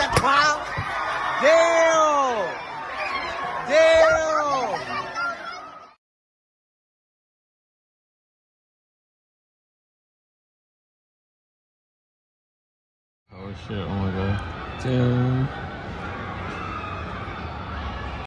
that clown? Dale! Dale! Oh shit, oh my god. Damn.